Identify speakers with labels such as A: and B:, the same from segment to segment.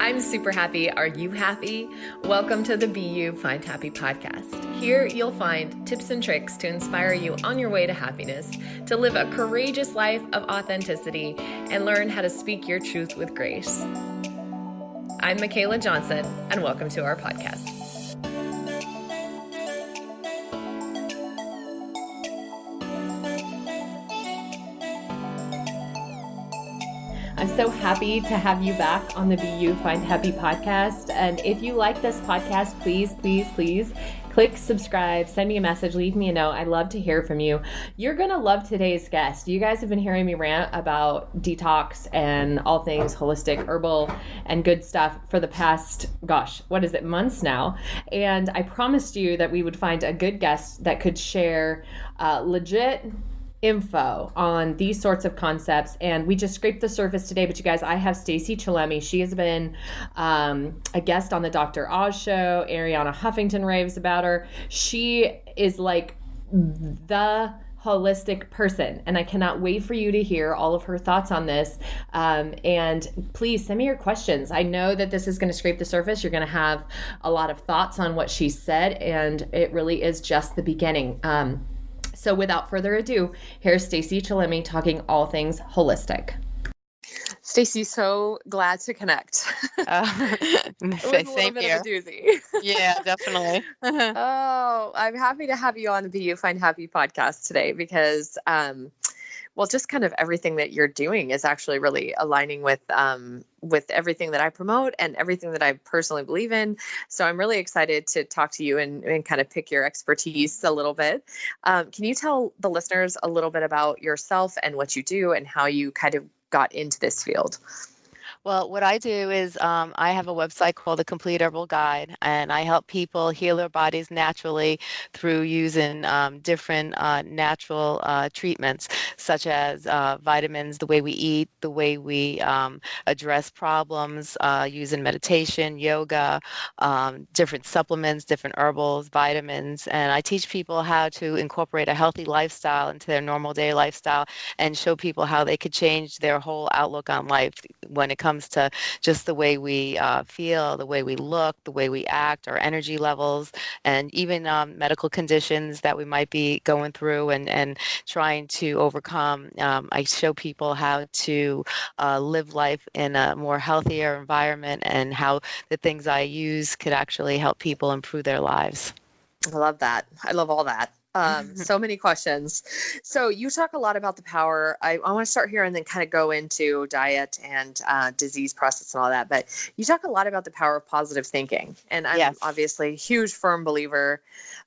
A: I'm super happy. Are you happy? Welcome to the Be You Find Happy podcast. Here you'll find tips and tricks to inspire you on your way to happiness, to live a courageous life of authenticity, and learn how to speak your truth with grace. I'm Michaela Johnson, and welcome to our podcast. So happy to have you back on the Be You Find Happy podcast. And if you like this podcast, please, please, please click subscribe, send me a message, leave me a note. I'd love to hear from you. You're going to love today's guest. You guys have been hearing me rant about detox and all things holistic, herbal, and good stuff for the past, gosh, what is it, months now. And I promised you that we would find a good guest that could share uh, legit info on these sorts of concepts and we just scraped the surface today but you guys i have stacy chillemi she has been um, a guest on the dr oz show arianna huffington raves about her. She is like the holistic person and i cannot wait for you to hear all of her thoughts on this. Um, and please send me your questions. I know that this is going to scrape the surface. You're going to have a lot of thoughts on what she said and it really is just the beginning. Um, so without further ado, here's Stacy Chillemi talking all things holistic.
B: Stacy, so glad to connect. Uh,
C: same here. yeah, definitely.
B: oh, I'm happy to have you on the Be You Find Happy podcast today because um, well just kind of everything that you're doing is actually really aligning with um, with everything that i promote and everything that i personally believe in. So i'm really excited to talk to you and, and kind of pick your expertise a little bit. Um, can you tell the listeners a little bit about yourself and what you do and how you kind of got into this field
C: well, what I do is um, I have a website called The Complete Herbal Guide, and I help people heal their bodies naturally through using um, different uh, natural uh, treatments, such as uh, vitamins, the way we eat, the way we um, address problems, uh, using meditation, yoga, um, different supplements, different herbals, vitamins. And I teach people how to incorporate a healthy lifestyle into their normal day lifestyle and show people how they could change their whole outlook on life when it comes comes to just the way we uh, feel, the way we look, the way we act, our energy levels, and even um, medical conditions that we might be going through and, and trying to overcome. Um, I show people how to uh, live life in a more healthier environment and how the things I use could actually help people improve their lives.
B: I love that. I love all that. Um, so many questions. So you talk a lot about the power. I, I want to start here and then kind of go into diet and uh, disease process and all that. But you talk a lot about the power of positive thinking, and I'm yes. obviously a huge firm believer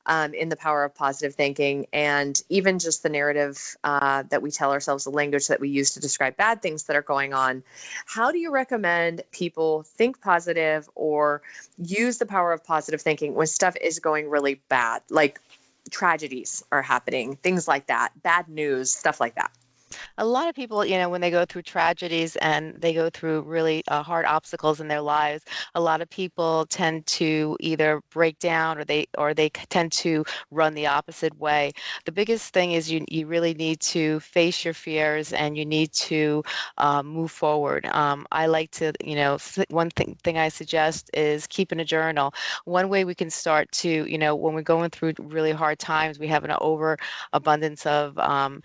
B: um, in the power of positive thinking, and even just the narrative uh, that we tell ourselves, the language that we use to describe bad things that are going on. How do you recommend people think positive or use the power of positive thinking when stuff is going really bad, like tragedies are happening, things like that, bad news, stuff like that
C: a lot of people, you know, when they go through tragedies and they go through really uh, hard obstacles in their lives, a lot of people tend to either break down or they or they tend to run the opposite way. The biggest thing is you you really need to face your fears and you need to uh, move forward. Um, I like to, you know, one thing thing I suggest is keeping a journal. One way we can start to, you know, when we're going through really hard times, we have an overabundance of um,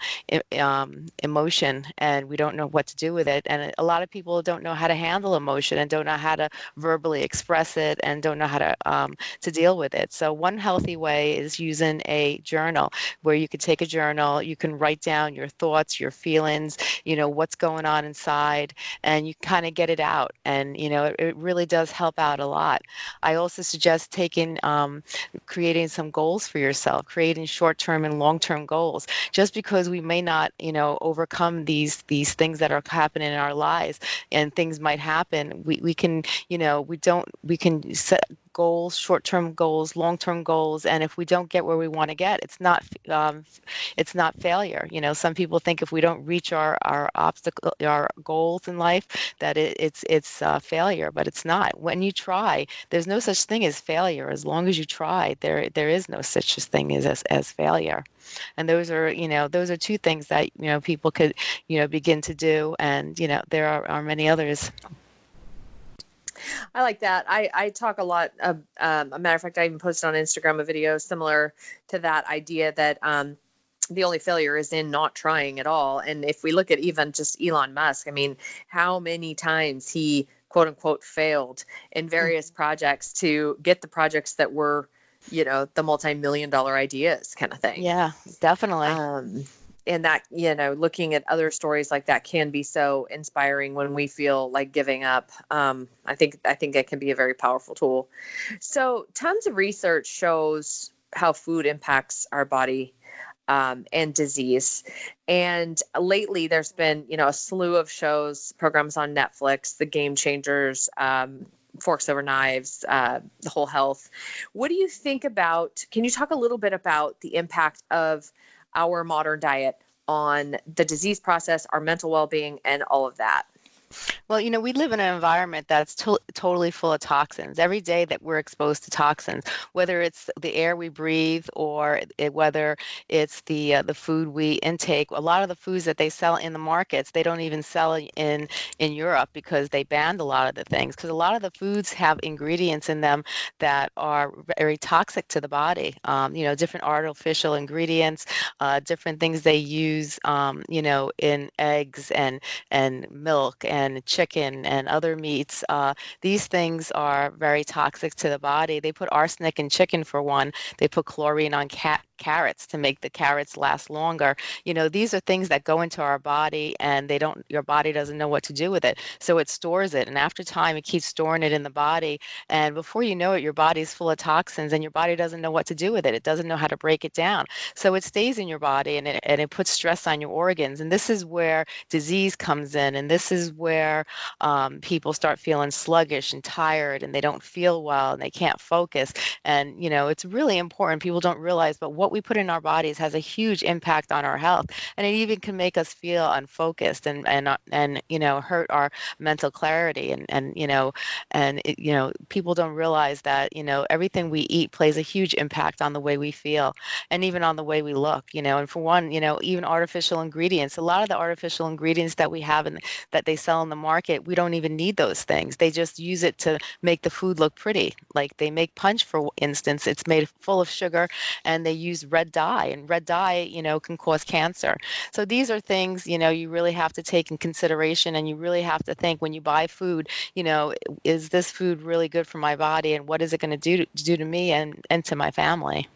C: um, emotion and we don't know what to do with it. And a lot of people don't know how to handle emotion and don't know how to verbally express it and don't know how to um, to deal with it. So one healthy way is using a journal where you can take a journal, you can write down your thoughts, your feelings, you know what's going on inside, and you kind of get it out. And you know it, it, really does help out a lot. I also suggest taking um, creating some goals for yourself, creating short-term and long-term goals. Just because we may not, you know, overcome these these things that are happening in our lives and things might happen. We, we can you know we don't we can set goals short-term goals long-term goals and if we don't get where we want to get it's not um, it's not failure. You know some people think if we don't reach our our obstacle our goals in life that it, it's it's uh, failure but it's not. When you try there's no such thing as failure. As long as you try there there is no such thing as as, as failure. And those are you know those are two things that you know people could you know begin to do and you know there are, are many others
B: I like that. I, I talk a lot. Of, um, a matter of fact, I even posted on Instagram a video similar to that idea that um, the only failure is in not trying at all. And if we look at even just Elon Musk, I mean, how many times he quote unquote failed in various mm-hmm. projects to get the projects that were, you know, the multi million dollar ideas kind of thing.
C: Yeah, definitely. Um,
B: and that you know looking at other stories like that can be so inspiring when we feel like giving up. Um, i think i think it can be a very powerful tool. So tons of research shows how food impacts our body um, and disease. And lately there's been you know a slew of shows programs on netflix the game changers um, forks over knives uh, the whole health. What do you think about can you talk a little bit about the impact of our modern diet on the disease process, our mental well being, and all of that.
C: Well, you know, we live in an environment that's to- totally full of toxins. Every day that we're exposed to toxins, whether it's the air we breathe or it, whether it's the uh, the food we intake, a lot of the foods that they sell in the markets, they don't even sell in in Europe because they banned a lot of the things because a lot of the foods have ingredients in them that are very toxic to the body. Um, you know, different artificial ingredients, uh, different things they use, um, you know, in eggs and and milk and and chicken and other meats. Uh, these things are very toxic to the body. They put arsenic in chicken for one. They put chlorine on cat carrots to make the carrots last longer. You know, these are things that go into our body and they don't your body doesn't know what to do with it. So it stores it and after time it keeps storing it in the body and before you know it your body's full of toxins and your body doesn't know what to do with it. It doesn't know how to break it down. So it stays in your body and it, and it puts stress on your organs and this is where disease comes in and this is where um, people start feeling sluggish and tired and they don't feel well and they can't focus. And, you know, it's really important. People don't realize, but what we put in our bodies has a huge impact on our health. And it even can make us feel unfocused and, and, uh, and you know, hurt our mental clarity. And, and you know, and, it, you know, people don't realize that, you know, everything we eat plays a huge impact on the way we feel and even on the way we look, you know. And for one, you know, even artificial ingredients, a lot of the artificial ingredients that we have and that they sell in the market, we don't even need those things. They just use it to make the food look pretty. Like they make punch, for instance, it's made full of sugar and they use red dye, and red dye, you know, can cause cancer. So these are things, you know, you really have to take in consideration and you really have to think when you buy food, you know, is this food really good for my body and what is it going to do to do to me and, and to my family?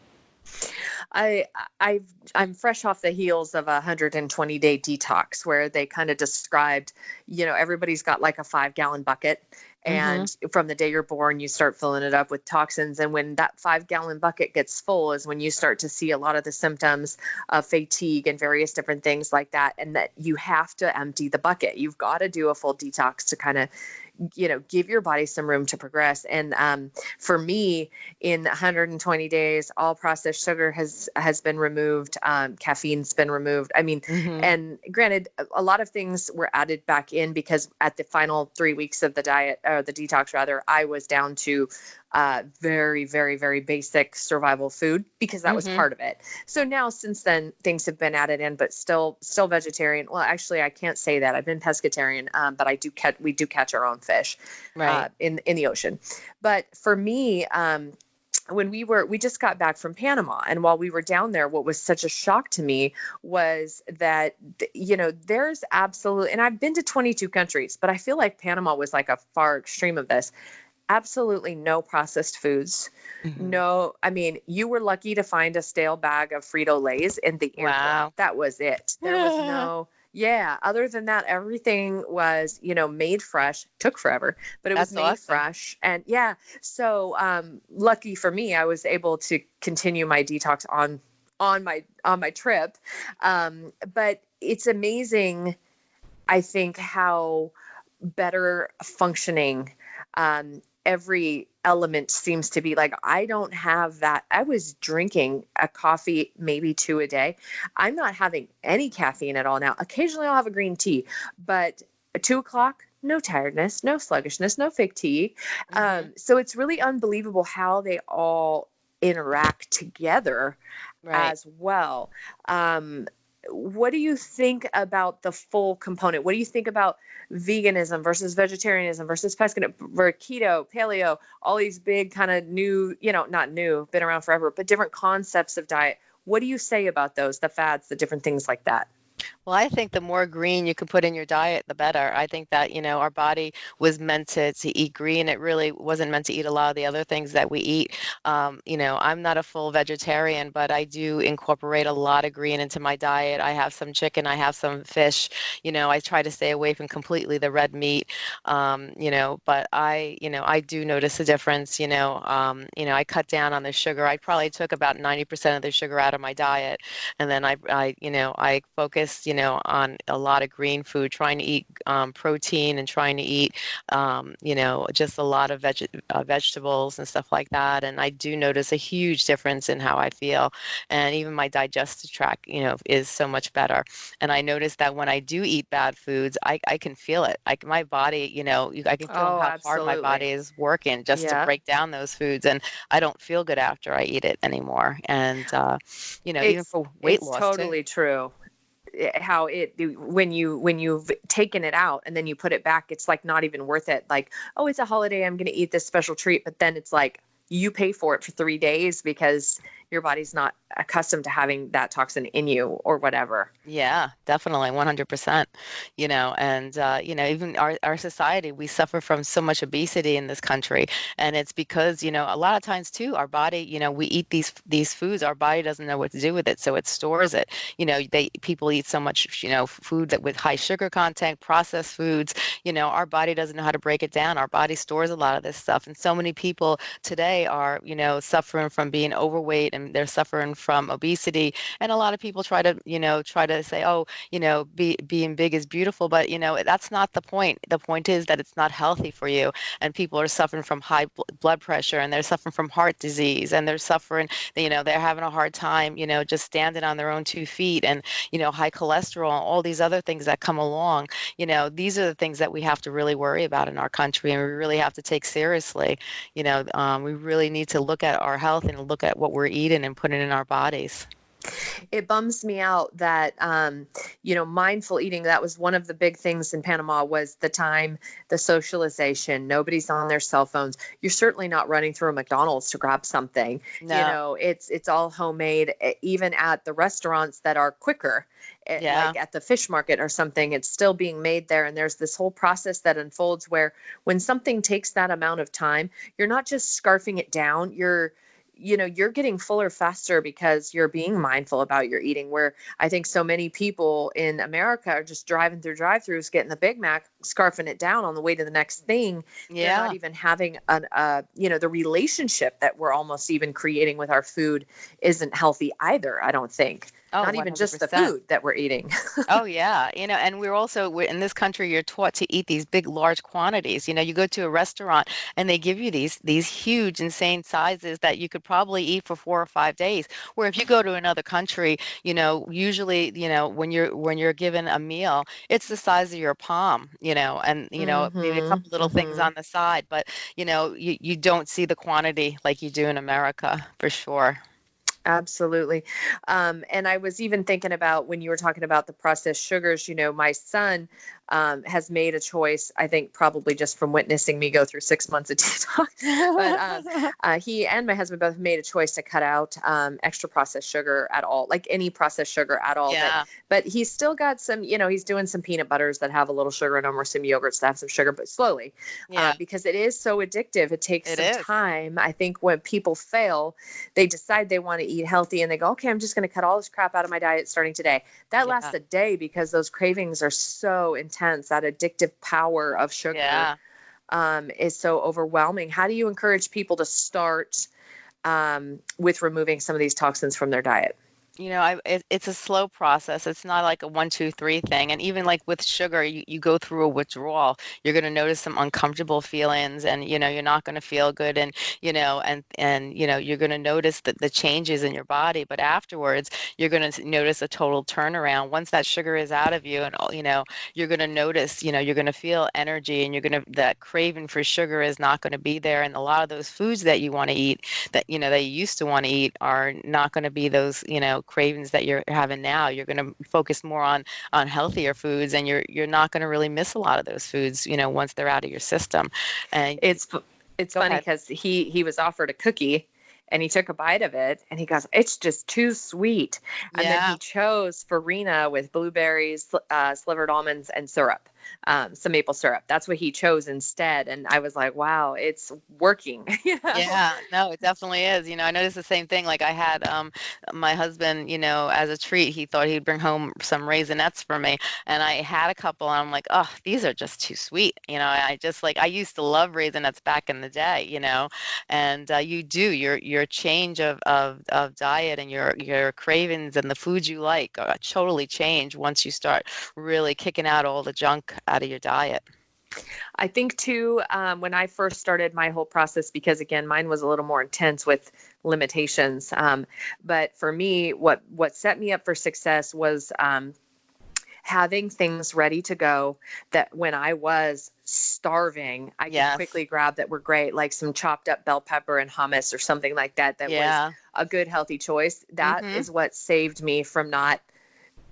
B: I I I'm fresh off the heels of a 120 day detox where they kind of described, you know, everybody's got like a five gallon bucket and mm-hmm. from the day you're born you start filling it up with toxins and when that five gallon bucket gets full is when you start to see a lot of the symptoms of fatigue and various different things like that and that you have to empty the bucket you've got to do a full detox to kind of you know give your body some room to progress and um, for me in 120 days all processed sugar has has been removed um, caffeine's been removed i mean mm-hmm. and granted a lot of things were added back in because at the final three weeks of the diet or the detox rather i was down to uh, very, very, very basic survival food because that mm-hmm. was part of it. So now, since then, things have been added in, but still, still vegetarian. Well, actually, I can't say that. I've been pescatarian, um, but I do catch. We do catch our own fish, uh, right. uh, in in the ocean. But for me, um, when we were we just got back from Panama and while we were down there what was such a shock to me was that you know there's absolutely and I've been to 22 countries but I feel like Panama was like a far extreme of this absolutely no processed foods. Mm-hmm. No, I mean, you were lucky to find a stale bag of Frito Lays in the airport. Wow. That was it. There was no, yeah. Other than that, everything was, you know, made fresh. Took forever, but it That's was made awesome. fresh. And yeah, so um, lucky for me, I was able to continue my detox on on my on my trip. Um, but it's amazing, I think, how better functioning um, every element seems to be like i don't have that i was drinking a coffee maybe two a day i'm not having any caffeine at all now occasionally i'll have a green tea but two o'clock no tiredness no sluggishness no fatigue mm-hmm. um, so it's really unbelievable how they all interact together right. as well um, what do you think about the full component? What do you think about veganism versus vegetarianism versus pescatarian, keto, paleo, all these big kind of new, you know, not new, been around forever, but different concepts of diet. What do you say about those, the fads, the different things like that?
C: Well, I think the more green you can put in your diet, the better. I think that, you know, our body was meant to, to eat green. It really wasn't meant to eat a lot of the other things that we eat. Um, you know, I'm not a full vegetarian, but I do incorporate a lot of green into my diet. I have some chicken, I have some fish. You know, I try to stay away from completely the red meat. Um, you know, but I, you know, I do notice a difference. You know, um, you know, I cut down on the sugar. I probably took about 90% of the sugar out of my diet, and then I, I, you know, I focus you know, on a lot of green food, trying to eat um, protein and trying to eat, um, you know, just a lot of veg- uh, vegetables and stuff like that. And I do notice a huge difference in how I feel. And even my digestive tract, you know, is so much better. And I notice that when I do eat bad foods, I, I can feel it. Like my body, you know, I can feel oh, how absolutely. hard my body is working just yeah. to break down those foods. And I don't feel good after I eat it anymore. And, uh, you know,
B: it's,
C: even for weight
B: it's
C: loss.
B: totally
C: too.
B: true. Eh, how it when you when you've taken it out and then you put it back it's like not even worth it. Like oh it's a holiday i'm going to eat this special treat but then it's like you pay for it for 3 days because your body's not accustomed to having that toxin in you or whatever.
C: Yeah, definitely, 100%. You know, and, uh, you know, even our, our society, we suffer from so much obesity in this country. And it's because, you know, a lot of times too, our body, you know, we eat these these foods, our body doesn't know what to do with it. So it stores it. You know, they people eat so much, you know, food that with high sugar content, processed foods, you know, our body doesn't know how to break it down. Our body stores a lot of this stuff. And so many people today are, you know, suffering from being overweight and and they're suffering from obesity. And a lot of people try to, you know, try to say, oh, you know, be, being big is beautiful, but you know, that's not the point. The point is that it's not healthy for you. And people are suffering from high blood pressure, and they're suffering from heart disease, and they're suffering, you know, they're having a hard time, you know, just standing on their own two feet, and you know, high cholesterol, all these other things that come along. You know, these are the things that we have to really worry about in our country, and we really have to take seriously. You know, um, we really need to look at our health and look at what we're eating and put it in our bodies.
B: It bums me out that um, you know mindful eating that was one of the big things in panama was the time the socialization. Nobody's on their cell phones. You're certainly not running through a mcdonald's to grab something. No. you know it's it's all homemade even at the restaurants that are quicker eh, yeah. like at the fish market or something it's still being made there. And there's this whole process that unfolds where when something takes that amount of time you're not just scarfing it down you're you know you're getting fuller faster because you're being mindful about your eating where i think so many people in america are just driving through drive-throughs getting the big mac scarfing it down on the way to the next thing yeah They're not even having an uh you know the relationship that we're almost even creating with our food isn't healthy either i don't think Oh, not even 100%. just the food that we're eating.
C: oh yeah, you know, and we're also we're, in this country. You're taught to eat these big, large quantities. You know, you go to a restaurant and they give you these these huge, insane sizes that you could probably eat for four or five days. Where if you go to another country, you know, usually, you know, when you're when you're given a meal, it's the size of your palm. You know, and you know mm-hmm, maybe a couple little mm-hmm. things on the side, but you know, you you don't see the quantity like you do in America for sure.
B: Absolutely. Um, and I was even thinking about when you were talking about the processed sugars, you know, my son um, has made a choice, I think probably just from witnessing me go through six months of detox. but um, uh, he and my husband both made a choice to cut out um, extra processed sugar at all, like any processed sugar at all. Yeah. But, but he's still got some, you know, he's doing some peanut butters that have a little sugar in them or some yogurts that have some sugar, but slowly. Uh, yeah. Uh, because it is so addictive. It takes it some is. time. I think when people fail, they decide they want to eat healthy and they go, okay, I'm just going to cut all this crap out of my diet starting today. That yeah. lasts a day because those cravings are so intense intense. That addictive power of sugar yeah. um, is so overwhelming. How do you encourage people to start um, with removing some of these toxins from their diet?
C: You know I, it, it's a slow process. It's not like a one two three thing. And even like with sugar you, you go through a withdrawal. You're going to notice some uncomfortable feelings and you know you're not going to feel good and you know and and you know you're going to notice that the changes in your body. But afterwards you're going to notice a total turnaround. Once that sugar is out of you and you know you're going to notice you know you're going to feel energy and you're going to that craving for sugar is not going to be there. And a lot of those foods that you want to eat that you know that you used to want to eat are not going to be those you know know cravings that you're having now you're going to focus more on on healthier foods and you're you're not going to really miss a lot of those foods you know once they're out of your system
B: and it's it's funny because he he was offered a cookie and he took a bite of it and he goes, It's just too sweet. And yeah. then he chose farina with blueberries, uh, slivered almonds, and syrup um, some maple syrup. That's what he chose instead. And I was like, wow, it's working.
C: Yeah, no, it definitely is. You know, I noticed the same thing. Like I had um, my husband, you know, as a treat, he thought he'd bring home some raisinets for me. And I had a couple and I'm like, oh, these are just too sweet. You know, I just like, I used to love raisinets back in the day, you know, and uh, you do your, your change of, of, of diet and your, your cravings and the foods you like uh, totally change once you start really kicking out all the junk out of your diet?
B: I think too, um, when I first started my whole process, because again, mine was a little more intense with limitations. Um, but for me, what what set me up for success was um, having things ready to go. That when I was starving, I yes. could quickly grab that were great, like some chopped up bell pepper and hummus or something like that. That yeah. was a good healthy choice. That mm-hmm. is what saved me from not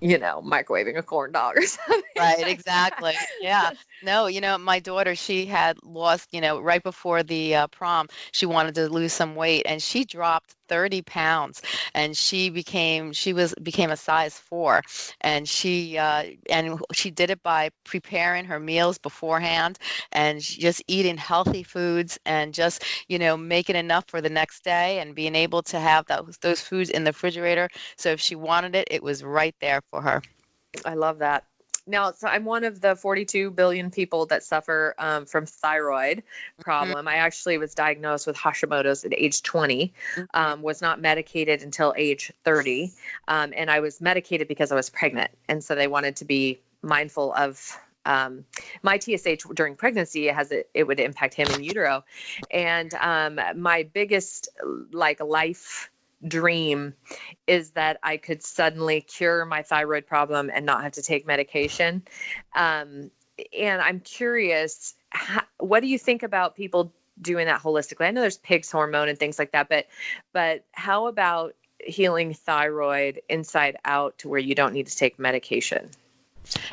B: you know, microwaving a corn dog or something.
C: Right, exactly. Yeah. No, you know, my daughter, she had lost, you know, right before the uh, prom, she wanted to lose some weight and she dropped 30 pounds and she became she was became a size 4 and she uh, and she did it by preparing her meals beforehand and just eating healthy foods and just you know making enough for the next day and being able to have those those foods in the refrigerator. So if she wanted it it was right there for her.
B: I love that now so i'm one of the 42 billion people that suffer um, from thyroid mm-hmm. problem mm-hmm. i actually was diagnosed with hashimoto's at age 20 mm-hmm. um, was not medicated until age 30 um, and i was medicated because i was pregnant and so they wanted to be mindful of um, my TSH during pregnancy has it, it would impact him in utero, and um, my biggest like life dream is that I could suddenly cure my thyroid problem and not have to take medication. Um, and I'm curious, how, what do you think about people doing that holistically? I know there's PIGS hormone and things like that, but but how about healing thyroid inside out to where you don't need to take medication?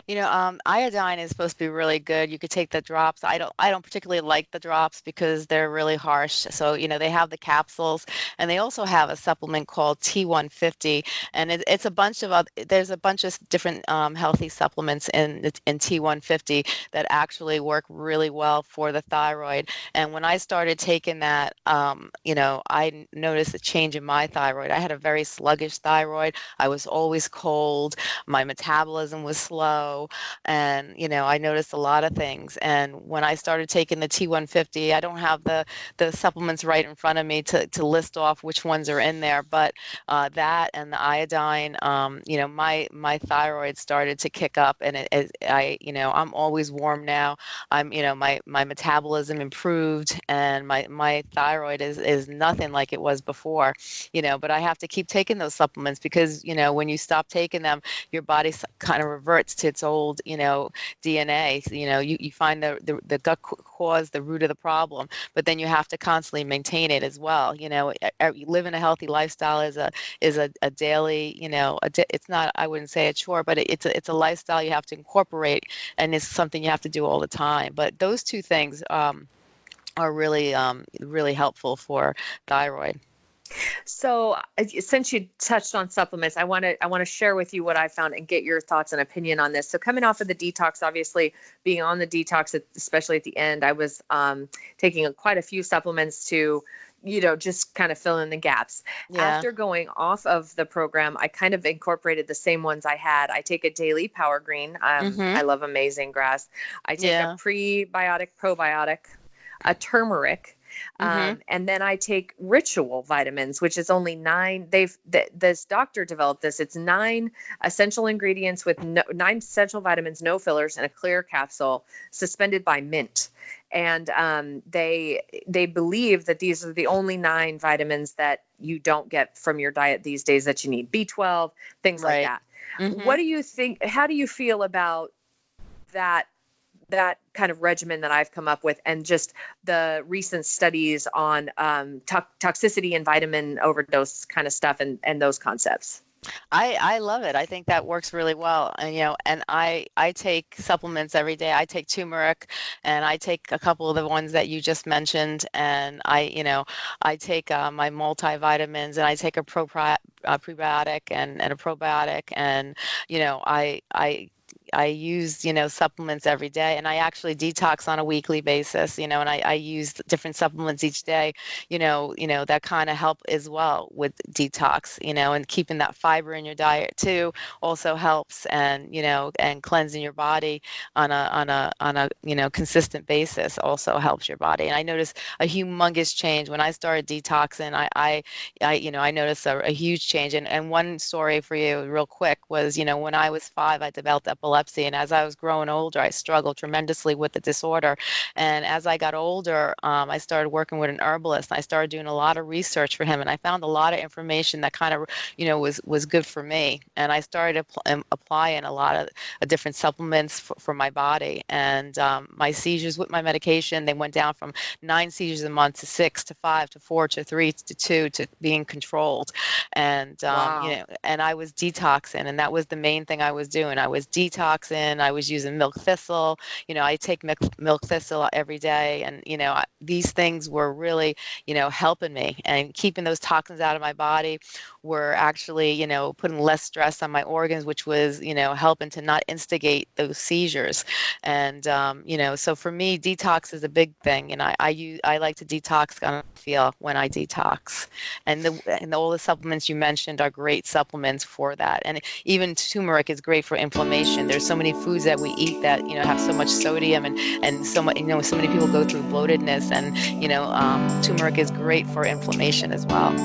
C: You know, um, iodine is supposed to be really good. You could take the drops. I don't. I don't particularly like the drops because they're really harsh. So you know, they have the capsules, and they also have a supplement called T150, and it, it's a bunch of other, there's a bunch of different um, healthy supplements in in T150 that actually work really well for the thyroid. And when I started taking that, um, you know, I noticed a change in my thyroid. I had a very sluggish thyroid. I was always cold. My metabolism was slow and you know i noticed a lot of things and when i started taking the t150 i don't have the the supplements right in front of me to, to list off which ones are in there but uh, that and the iodine um, you know my my thyroid started to kick up and it, it, i you know i'm always warm now. I'm you know my my metabolism improved and my my thyroid is is nothing like it was before you know but i have to keep taking those supplements because you know when you stop taking them your body kind of reverts to its old, you know, DNA. You know, you, you find the, the, the gut cause, the root of the problem, but then you have to constantly maintain it as well. You know, living a healthy lifestyle is a is a, a daily, you know, a, it's not I wouldn't say a chore, but it, it's a it's a lifestyle you have to incorporate, and it's something you have to do all the time. But those two things. Um, are really um, really helpful for thyroid.
B: So, uh, since you touched on supplements, I want to I want to share with you what I found and get your thoughts and opinion on this. So, coming off of the detox, obviously being on the detox, especially at the end, I was um, taking quite a few supplements to you know just kind of fill in the gaps yeah. after going off of the program i kind of incorporated the same ones i had i take a daily power green um, mm-hmm. i love amazing grass i take yeah. a prebiotic probiotic a turmeric Mm-hmm. Um, and then I take ritual vitamins, which is only nine. They've th- this doctor developed this. It's nine essential ingredients with no, nine essential vitamins, no fillers, and a clear capsule suspended by mint. And um, they they believe that these are the only nine vitamins that you don't get from your diet these days that you need. B12, things right. like that. Mm-hmm. What do you think? How do you feel about that that kind of regimen that I've come up with, and just the recent studies on um, to- toxicity and vitamin overdose kind of stuff, and and those concepts.
C: I I love it. I think that works really well. And you know, and I I take supplements every day. I take turmeric, and I take a couple of the ones that you just mentioned. And I you know I take uh, my multivitamins, and I take a pro prebiotic and and a probiotic, and you know I I I use, you know, supplements every day and I actually detox on a weekly basis, you know, and I, I use different supplements each day, you know, you know, that kind of help as well with detox, you know, and keeping that fiber in your diet too also helps and, you know, and cleansing your body on a, on a, on a, you know, consistent basis also helps your body. And I noticed a humongous change when I started detoxing. I, I, I you know, I noticed a, a huge change. And, and one story for you real quick was, you know, when I was five, I developed epilepsy epilepsy. And as I was growing older, I struggled tremendously with the disorder. And as I got older, um, I started working with an herbalist. I started doing a lot of research for him, and I found a lot of information that kind of, you know, was was good for me. And I started um, applying a lot of uh, different supplements for, for my body. And um, my seizures with my medication, they went down from nine seizures a month to six to five to four to three to two to being controlled. And um, wow. you know, and I was detoxing, and that was the main thing I was doing. I was detoxing toxin. I was using milk thistle. You know, I take milk, milk thistle every day. And, you know, these things were really, you know, helping me and keeping those toxins out of my body were actually, you know, putting less stress on my organs, which was, you know, helping to not instigate those seizures. And, um, you know, so for me, detox is a big thing. And I, I use, I like to detox on feel when I detox. And the, and all the supplements you mentioned are great supplements for that. And even turmeric is great for inflammation. There's so many foods that we eat that, you know, have so much sodium and, and so much, you know, so many people go through bloatedness and, you know, um, turmeric is great for inflammation as well.